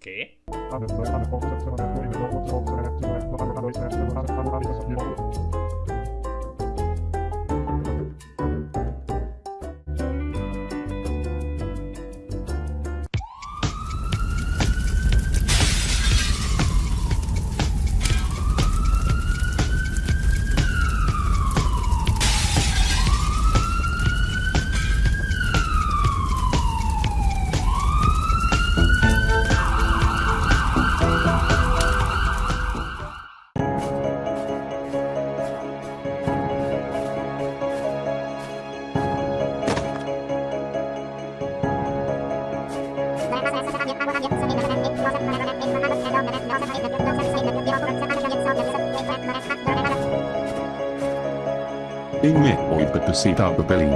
¿Qué? Inge oitettu siitä pelin.